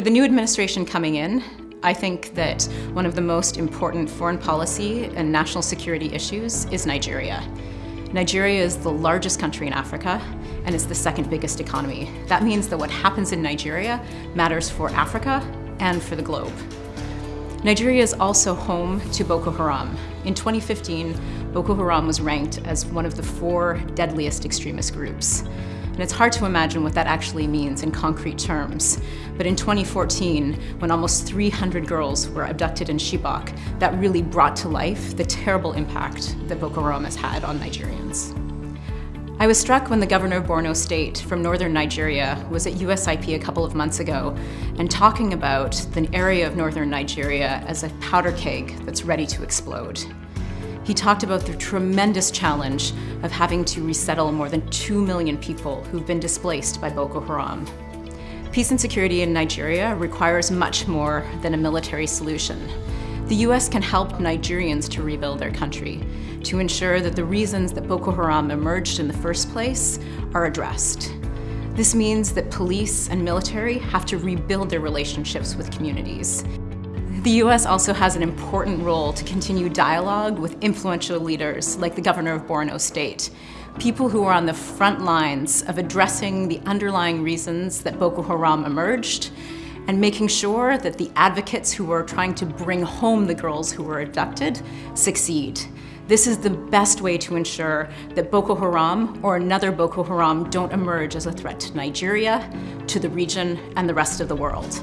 For the new administration coming in, I think that one of the most important foreign policy and national security issues is Nigeria. Nigeria is the largest country in Africa and it's the second biggest economy. That means that what happens in Nigeria matters for Africa and for the globe. Nigeria is also home to Boko Haram. In 2015, Boko Haram was ranked as one of the four deadliest extremist groups. And it's hard to imagine what that actually means in concrete terms. But in 2014, when almost 300 girls were abducted in Chibok, that really brought to life the terrible impact that Boko Haram has had on Nigerians. I was struck when the governor of Borno State from northern Nigeria was at USIP a couple of months ago and talking about the area of northern Nigeria as a powder keg that's ready to explode. He talked about the tremendous challenge of having to resettle more than 2 million people who've been displaced by Boko Haram. Peace and security in Nigeria requires much more than a military solution. The US can help Nigerians to rebuild their country, to ensure that the reasons that Boko Haram emerged in the first place are addressed. This means that police and military have to rebuild their relationships with communities. The US also has an important role to continue dialogue with influential leaders like the governor of Borno State, people who are on the front lines of addressing the underlying reasons that Boko Haram emerged and making sure that the advocates who are trying to bring home the girls who were abducted succeed. This is the best way to ensure that Boko Haram or another Boko Haram don't emerge as a threat to Nigeria, to the region, and the rest of the world.